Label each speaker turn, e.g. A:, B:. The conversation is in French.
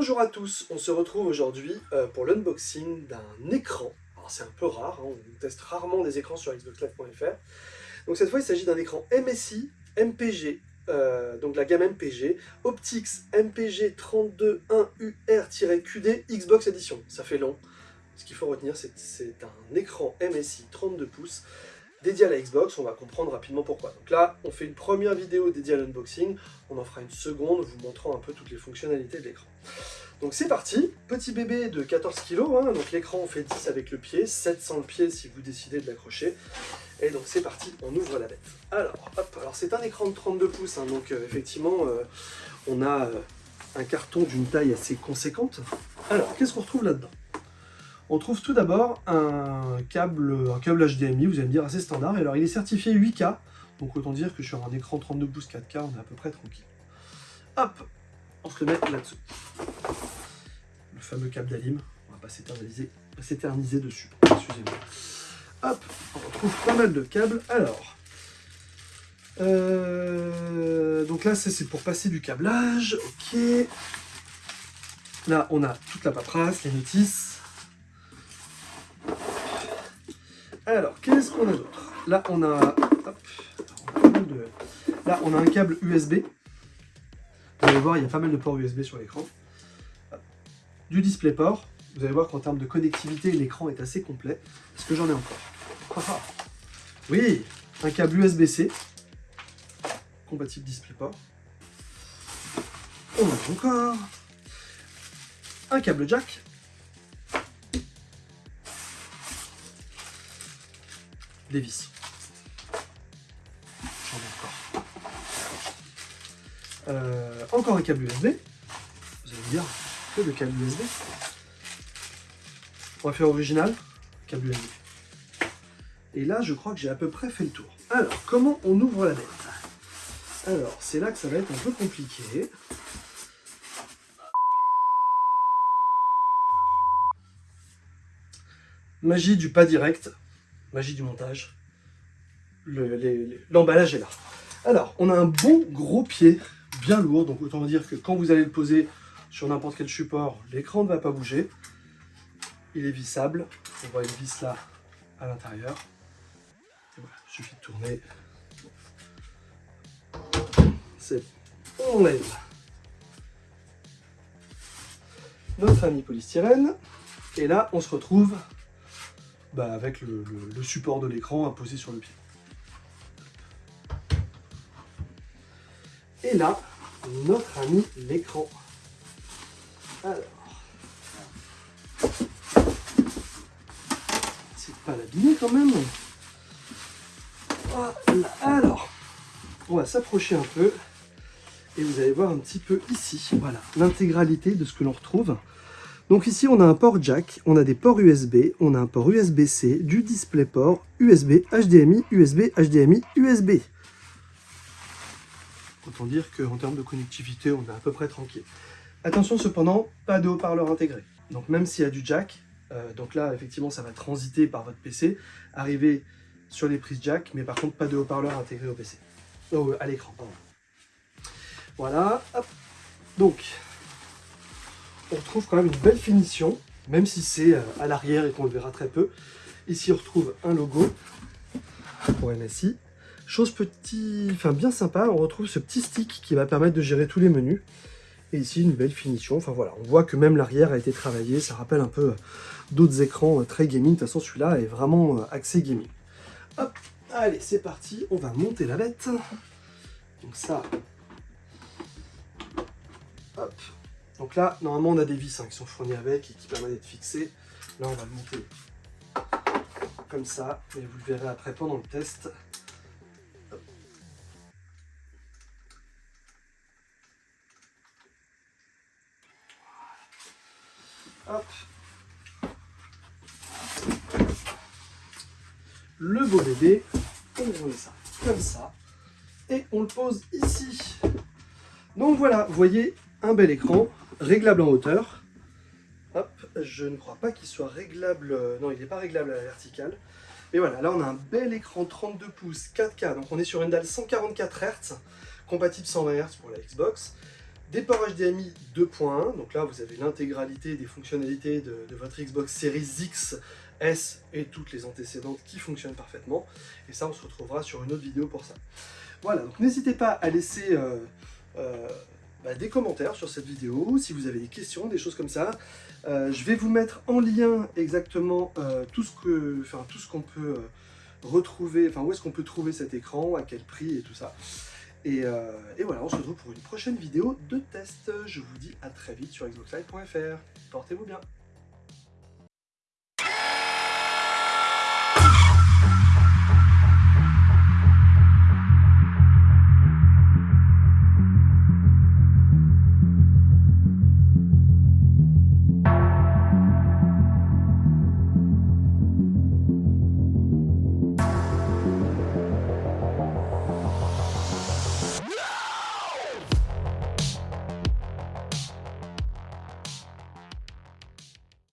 A: Bonjour à tous, on se retrouve aujourd'hui euh, pour l'unboxing d'un écran. Alors c'est un peu rare, hein, on teste rarement des écrans sur xboxlive.fr. Donc cette fois il s'agit d'un écran MSI MPG, euh, donc la gamme MPG, Optix MPG 321UR-QD Xbox Edition. Ça fait long. Ce qu'il faut retenir, c'est un écran MSI 32 pouces dédié à la Xbox, on va comprendre rapidement pourquoi. Donc là, on fait une première vidéo dédiée à l'unboxing, on en fera une seconde vous montrant un peu toutes les fonctionnalités de l'écran. Donc c'est parti, petit bébé de 14 kg, hein. donc l'écran on fait 10 avec le pied, 7 sans le pied si vous décidez de l'accrocher. Et donc c'est parti, on ouvre la bête. Alors, hop, alors c'est un écran de 32 pouces, hein. donc euh, effectivement euh, on a euh, un carton d'une taille assez conséquente. Alors, qu'est-ce qu'on retrouve là-dedans? On trouve tout d'abord un câble, un câble HDMI, vous allez me dire assez standard. Et alors il est certifié 8K, donc autant dire que sur un écran 32 pouces 4K, on est à peu près tranquille. Hop, on se le met là-dessous. Le fameux câble d'Alim, on va pas s'éterniser dessus, excusez-moi. Hop, on retrouve pas mal de câbles. Alors, euh, donc là c'est pour passer du câblage, ok. Là on a toute la paperasse, les notices, Alors, qu'est-ce qu'on a d'autre? Là, on a... Là, on a un câble USB. Vous allez voir, il y a pas mal de ports USB sur l'écran. Du DisplayPort. Vous allez voir qu'en termes de connectivité, l'écran est assez complet. Est-ce que j'en ai encore? Oui, un câble USB-C. Compatible DisplayPort. On en a encore. Un câble jack des vis. J'en ai encore. Euh, encore un câble USB. Vous allez me dire, que de câble USB. On va faire original, câble USB. Et là, je crois que j'ai à peu près fait le tour. Alors, comment on ouvre la bête? Alors, c'est là que ça va être un peu compliqué. Magie du pas direct magie du montage, l'emballage est là. Alors, on a un bon gros pied, bien lourd, donc autant dire que quand vous allez le poser sur n'importe quel support, l'écran ne va pas bouger. Il est vissable, on voit une vis là à l'intérieur. il suffit de tourner. C'est on lève notre ami polystyrène. Et là, on se retrouve bah, avec le, support de l'écran poser sur le pied. Et là, notre ami l'écran. Alors, c'est pas l'abîmer quand même. Alors, on va s'approcher un peu et vous allez voir un petit peu ici, voilà, l'intégralité de ce que l'on retrouve. Donc ici, on a un port jack, on a des ports USB, on a un port USB-C, du DisplayPort, USB, HDMI, USB, HDMI, USB. Autant dire qu'en termes de connectivité, on est à peu près tranquille. Attention cependant, pas de haut-parleur intégré. Donc même s'il y a du jack, euh, donc là, effectivement, ça va transiter par votre PC, arriver sur les prises jack, mais par contre, pas de haut-parleur intégré au PC. Oh, à l'écran, pardon. Voilà, hop. Donc, on retrouve quand même une belle finition, même si c'est euh, à l'arrière et qu'on le verra très peu. Ici, on retrouve un logo pour MSI. Chose petit, enfin bien sympa, on retrouve ce petit stick qui va permettre de gérer tous les menus. Et ici, une belle finition. Enfin voilà, on voit que même l'arrière a été travaillé. Ça rappelle un peu euh, d'autres écrans euh, très gaming. De toute façon, celui-là est vraiment axé gaming. Hop, allez, c'est parti. On va monter la bête. Donc ça, hop, donc là, normalement, on a des vis hein, qui sont fournies avec et qui permettent d'être fixées. Là, on va le monter comme ça, et vous le verrez après pendant le test. Hop. Le beau bébé, on met ça comme ça, et on le pose ici. Donc voilà, vous voyez, un bel écran réglable en hauteur. Hop, je ne crois pas qu'il soit réglable, euh, non il n'est pas réglable à la verticale. Mais voilà, là on a un bel écran 32 pouces 4K, donc on est sur une dalle 144 Hz, compatible 120 Hz pour la Xbox. des ports HDMI 2.1, donc là vous avez l'intégralité des fonctionnalités de, votre Xbox Series X, S et toutes les antécédentes qui fonctionnent parfaitement. Et ça, on se retrouvera sur une autre vidéo pour ça. Voilà, donc n'hésitez pas à laisser euh, euh, bah, des commentaires sur cette vidéo, si vous avez des questions, des choses comme ça. Euh, je vais vous mettre en lien exactement tout ce que, enfin, tout ce qu'on peut retrouver, enfin où est-ce qu'on peut trouver cet écran, à quel prix et tout ça. Et, et, voilà, on se retrouve pour une prochaine vidéo de test. Je vous dis à très vite sur xboxlive.fr. Portez-vous bien